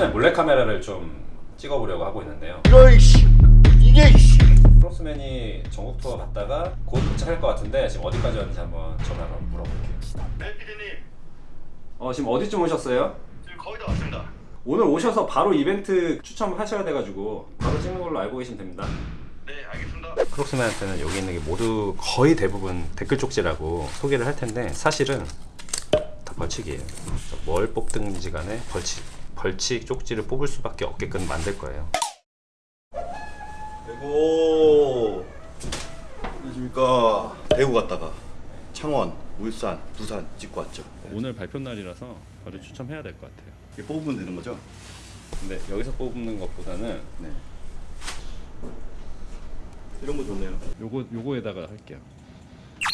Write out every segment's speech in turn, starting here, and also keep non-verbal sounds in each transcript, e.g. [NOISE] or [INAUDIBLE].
크로스맨 몰래카메라를 좀 찍어보려고 하고 있는데요. 이씨 이게 이씨. 크로스맨이 전국 투어 갔다가 곧 도착할 것 같은데 지금 어디까지 왔는지 한번 전화 한번 물어볼게요. 네 피디님. 어 지금 어디쯤 오셨어요? 지금 거의 다 왔습니다. 오늘 오셔서 바로 이벤트 추첨하셔야 돼가지고 바로 찍는 걸로 알고 계시면 됩니다. 네 알겠습니다. 크록스맨한테는 여기 있는 게 모두 거의 대부분 댓글 쪽지라고 소개를 할 텐데 사실은 다 벌칙이에요. 뭘 뽑든지 간에 벌칙, 벌칙 쪽지를 뽑을 수밖에 없게끔 만들 거예요. 그리고 안녕하십니까 대구 갔다가 창원, 울산, 부산 찍고 왔죠 오늘 발표 날이라서 바로 추첨해야 될 것 같아요. 이게 뽑으면 되는 거죠? 근데 여기서 뽑는 것보다는 네 이런 거 좋네요 요거 요거에다가 할게요.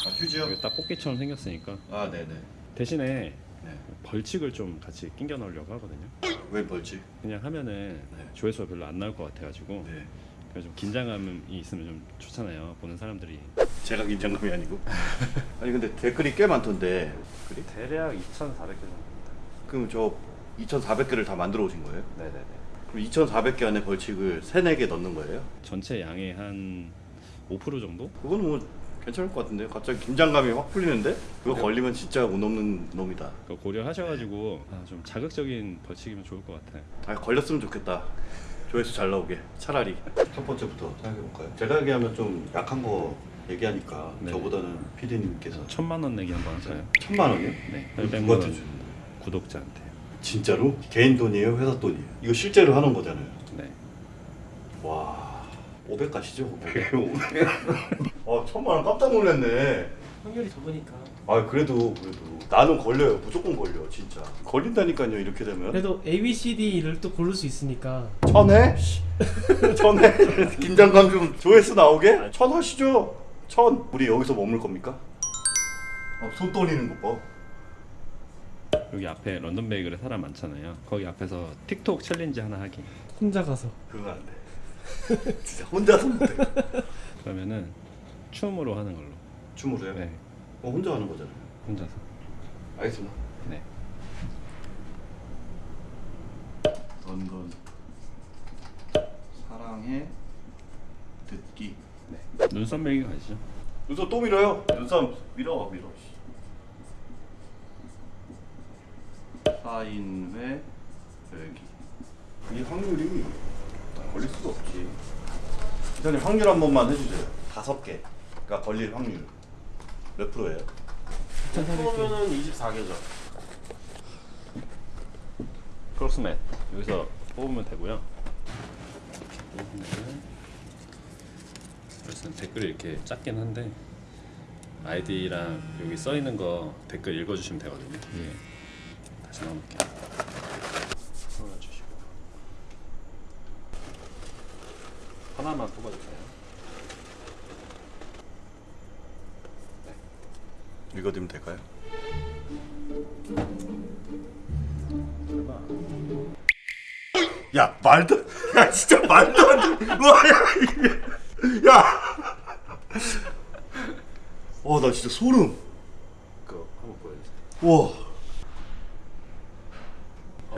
아 휴지요? 여기 딱 뽑기처럼 생겼으니까 아 네네 대신에 네. 벌칙을 좀 같이 끼겨 넣으려고 하거든요. 왜 벌지? 그냥 하면은 네. 조회수가 별로 안 나올 것 같아가지고 네 그래서 좀 긴장감이 있으면 좀 좋잖아요. 보는 사람들이. 제가 긴장감이 아니고 [LAUGHS] 아니 근데 댓글이 꽤 많던데 그래? 대략 2,400개 정도입니다. 그럼 저 2,400개를 다 만들어 오신 거예요? 네네네. 그럼 2,400개 안에 벌칙을 3, 4개 넣는 거예요? 전체 양의 한 5% 정도? 그거는 뭐 괜찮을 것 같은데 갑자기 긴장감이 확 풀리는데 그거 걸리면 진짜 운 없는 놈이다 그거 고려하셔가지고 아, 좀 자극적인 벌칙이면 좋을 것 같아요. 아 걸렸으면 좋겠다 조회수 잘 나오게 차라리 첫 번째부터 생각해볼까요? 제가 얘기하면 좀 약한 거 얘기하니까 네. 저보다는 PD님께서 천만 원 내기 한번 할까요? 천만 원이요? 네. 누구한테 800만 원 주는 구독자한테. 진짜로? 개인 돈이에요? 회사 돈이에요? 이거 실제로 하는 거잖아요 네. 와 500 가시죠? 500 [LAUGHS] 아 천만 원 깜짝 놀랐네 확률이 적으니까 아 그래도 그래도 나는 걸려요 무조건 걸려 진짜 걸린다니까요 이렇게 되면 그래도 A, B, C, D를 또 고를 수 있으니까 천회? [LAUGHS] 천회? 긴장감 좀 조회수 나오게? 천 하시죠 천 우리 여기서 머물 겁니까? 아, 손 떨리는 거 봐. 여기 앞에 런던 베이글에 사람 많잖아요. 거기 앞에서 틱톡 challenge 하나 하기. 혼자 가서 그건 안 돼. [LAUGHS] 진짜 혼자서 못해. 그러면은 춤으로 하는 걸로. 춤으로요? 네. 어, 혼자 하는 거잖아요. 혼자서. 알겠습니다. 네. 런던 사랑해 듣기. 네. 눈썹 밀기 가시죠. 눈썹 또 밀어요. 눈썹 밀어 밀어. 사인회 열기. 이 확률이 걸릴 수가 없지. 기사님 확률 한 번만 해주세요. 다섯 개 가 걸릴 확률 몇 프로예요? 그러면은 24개죠. 크로스맨 여기서 뽑으면 되고요. 뽑으면 그래서 댓글이 이렇게 작긴 한데 아이디랑 여기 써 있는 거 댓글 읽어주시면 되거든요. 예. 다시. 풀어주시고 하나만 뽑아주세요. 읽어드리면 될까요? 야 말도 야 진짜 말도 안돼 와야 이게 야 어, 나 진짜 소름. 그거 한번 보여주세요. 우와.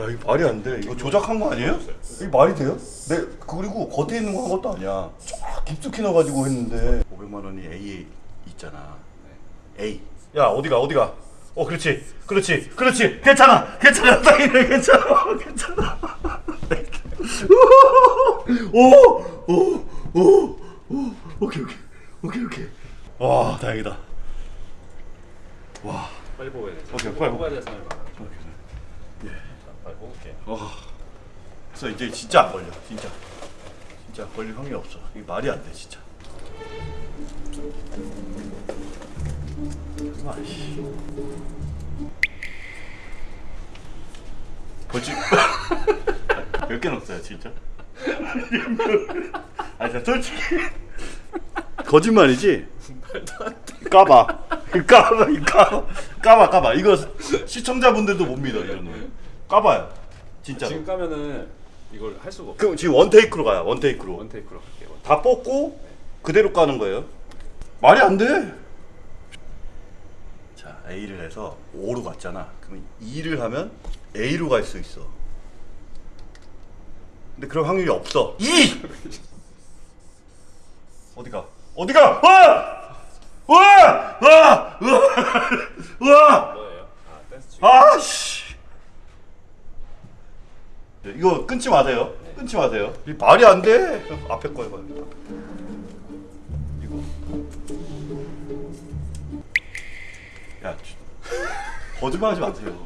야, 이거 말이 안 돼. 이거 조작한 거 아니에요? 이게 말이 돼요? 네, 그리고 겉에 있는 거 한 것도 아니야. 쫙 깊숙이 넣어가지고 했는데. 500만 원이 A에 있잖아. A. 야, 어디가, 어디가? 어, 그렇지. 그렇지. 그렇지. 괜찮아. 괜찮아. 사인해. 괜찮아. 괜찮아. 오! 오! 오! 오! 오케이, 오케이. 오케이, 오케이. 와, 다행이다. 와. 빨리 뽑아야 돼. 오케이, 빨리 뽑아야 될 사람이 많아. 예. 자, 빨리 뽑을게. 어. 그래서 이제 진짜 안 걸려. 진짜. 진짜 걸릴 확률이 없어. 이게 말이 안 돼, 진짜. 정말 씨. 벌칙 [LAUGHS] 몇개 넣었어요, 진짜? 아니, 진짜 솔직히 거짓말이지? 까봐. 까봐, 까봐, 까봐, 까봐. 이거 시청자분들도 못 믿어 이런 거. 까봐요. 진짜. 지금 까면은 이걸 할 수가 없어. 그럼 지금 원 테이크로 가요. 원 테이크로. 원 테이크로 갈게요. 원다 뽑고 그대로 까는 거예요. 말이 안 돼. 자, A를 해서 O로 갔잖아. 그러면 2를 하면 A로 갈 수 있어. 근데 그럴 확률이 없어. 이 어디가? 어디가? 와! 와! 와! 와! 뭐예요? 아 댄스 아 씨. 이거 끊지 마세요. 끊지 마세요. 이 말이 안 돼. 앞에 거 해봐요. 거짓말하지 마세요.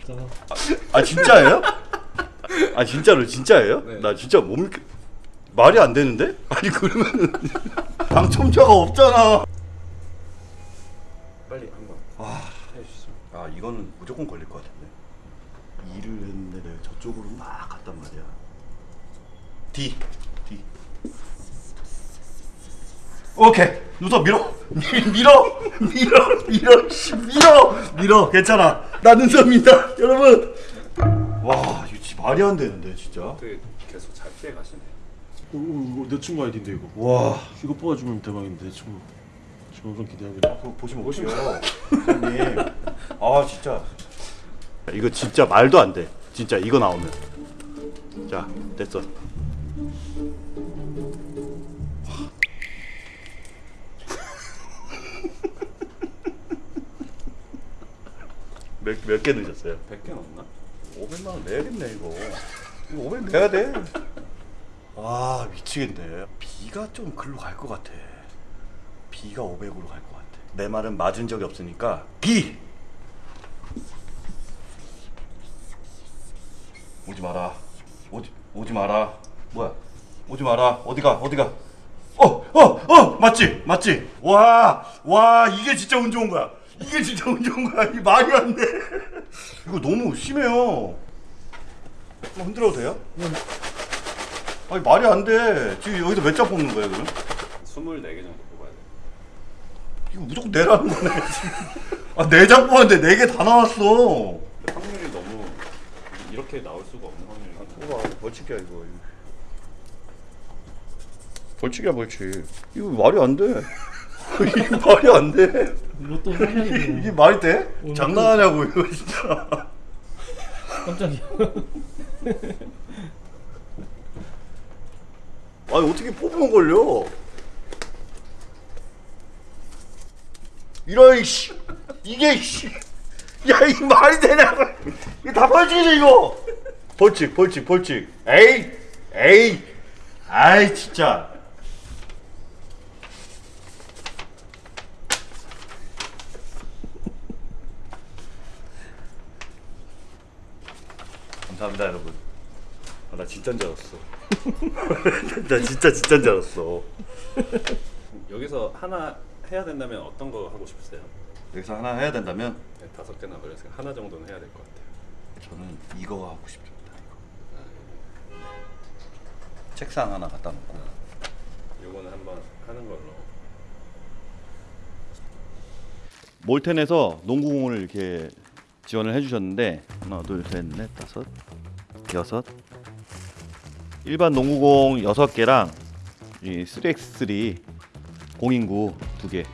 있잖아. [LAUGHS] 아 진짜예요? 아 진짜로 진짜예요? 네. 나 진짜 못 믿겠. 말이 안 되는데? 아니 그러면 [LAUGHS] 당첨자가 없잖아. 빨리 한번 아, 해주시죠. 아 이거는 무조건 걸릴 것 같은데. 일을 했는데 내가 저쪽으로 막 갔단 말이야. D D. 오케이. 누서 밀어? 밀- [LAUGHS] 밀어. 밀어. 밀어. 씨, 밀어. 밀어. 괜찮아. 나 눈썹입니다. 여러분. 와 이거 진짜 말이 안 되는데 진짜. 되게 계속 잘 피해 가시네. 오, 오, 이거 내 친구 아이디인데 이거. 와. 이거 뽑아주면 대박인데 내 친구. 지금 엄청 기대하고 그거 보시면 보시면 선생님. 아 진짜. 이거 진짜 말도 안 돼. 진짜 이거 나오면. 자 됐어 몇몇 개 넣으셨어요? 100개 넘나? 500만 원 내야겠네 이거. 이거 500 내야 돼. 아 미치겠네. B가 좀 글로 갈 것 같아. B가 500으로 갈 것 같아. 내 말은 맞은 적이 없으니까 B. 오지 마라. 오지 오지 마라. 뭐야? 오지 마라. 어디가? 어디가? 어, 어, 어, 맞지, 맞지. 와, 와, 이게 진짜 운 좋은 거야. 이게 진짜 운 좋은 거야. 이 말이 안 돼. 이거 너무 심해요. 한번 흔들어도 돼요? 아니 말이 안 돼. 지금 여기서 몇 장 뽑는 거예요, 그럼? 24개 정도 뽑아야 돼. 이거 무조건 내라는 거네. 지금. [LAUGHS] 아, 네장 뽑았는데 네개다 나왔어. 확률이 너무 이렇게 나올 수가 없는 확률이 뽑아, 벌칙이야 이거. 벌칙이야 벌칙. 이거 말이 안 돼. [LAUGHS] 이게 말이 안 돼. 로또 사냥이네. 이게 말이 돼? 오늘 장난하냐고 이거 진짜. 깜짝이야. [LAUGHS] 아니 어떻게 뽑으면 걸려? 이런 씨 이게 씨. 야 이 말이 되냐고. 이거 다 벌칙이지 이거. 벌칙 벌칙 벌칙. 에이 에이. 아이 진짜. 감사합니다 여러분. 아, 나 진짜인 줄 알았어. [LAUGHS] 나 진짜 진짜인 줄 알았어. 여기서 하나 해야 된다면 어떤 거 하고 싶으세요? 여기서 하나 해야 된다면 네, 다섯 개나 걸렸으니까 하나 정도는 해야 될 것 같아요. 저는 이거 하고 싶습니다. 이거. 책상 하나 갖다 놓고 요거는 한번 하는 걸로. 몰텐에서 농구공을 이렇게 지원을 해주셨는데 하나 둘셋넷 다섯 여섯 일반 농구공 여섯 개랑 이 3x3 공인구 두 개.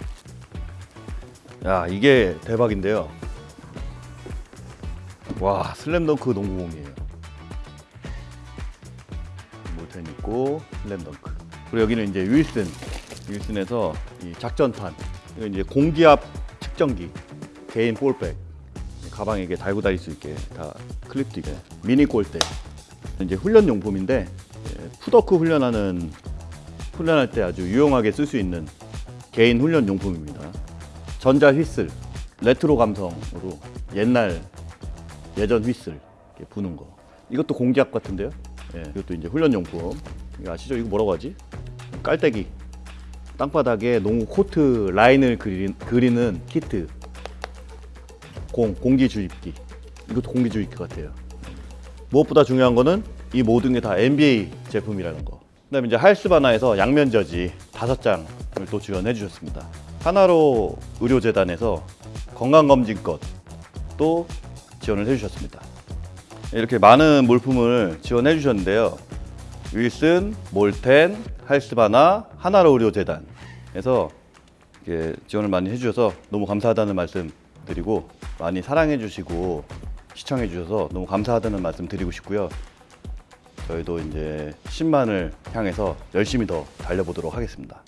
야 이게 대박인데요. 와 슬램덩크 농구공이에요. 몰텐 있고 슬램덩크. 그리고 여기는 이제 윌슨 윌슨에서 이 작전판 이거 이제 공기압 측정기 개인 볼백 가방에 이게 달고 다닐 수 있게 다 클립도 있게 미니 골대 이제 훈련 용품인데 예, 푸더크 훈련하는 훈련할 때 아주 유용하게 쓸 수 있는 개인 훈련 용품입니다. 전자 휘슬 레트로 감성으로 옛날 예전 휘슬 이렇게 부는 거 이것도 공기압 같은데요. 예, 이것도 이제 훈련 용품 이거 아시죠? 이거 뭐라고 하지? 깔때기 땅바닥에 농구 코트 라인을 그리, 그리는 키트 공 공기 주입기. 이것도 공기 주입기 같아요. 무엇보다 중요한 거는 이 모든 게 다 NBA 제품이라는 거. 그다음에 이제 하이스바나에서 양면 저지 다섯 장을 또 지원해 주셨습니다. 하나로 의료재단에서 건강검진껏 또 지원을 해 주셨습니다. 이렇게 많은 물품을 지원해 주셨는데요. 윌슨, 몰텐, 할스바나, 하나로 의료재단에서 지원을 많이 해주셔서 너무 감사하다는 말씀 드리고 많이 사랑해 주시고 시청해 주셔서 너무 감사하다는 말씀 드리고 싶고요. 저희도 이제 10만을 향해서 열심히 더 달려보도록 하겠습니다.